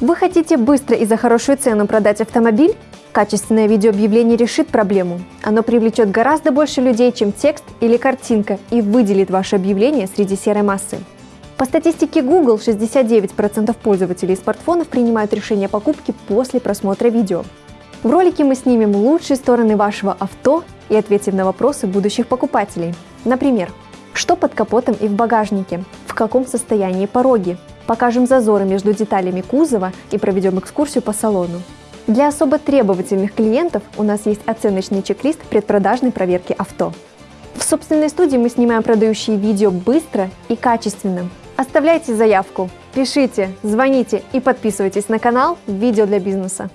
Вы хотите быстро и за хорошую цену продать автомобиль? Качественное видеообъявление решит проблему. Оно привлечет гораздо больше людей, чем текст или картинка, и выделит ваше объявление среди серой массы. По статистике Google, 69% пользователей смартфонов принимают решение о покупке после просмотра видео. В ролике мы снимем лучшие стороны вашего авто и ответим на вопросы будущих покупателей. Например, что под капотом и в багажнике, в каком состоянии пороги, покажем зазоры между деталями кузова и проведем экскурсию по салону. Для особо требовательных клиентов у нас есть оценочный чек-лист предпродажной проверки авто. В собственной студии мы снимаем продающие видео быстро и качественно. Оставляйте заявку, пишите, звоните и подписывайтесь на канал «Видео для бизнеса».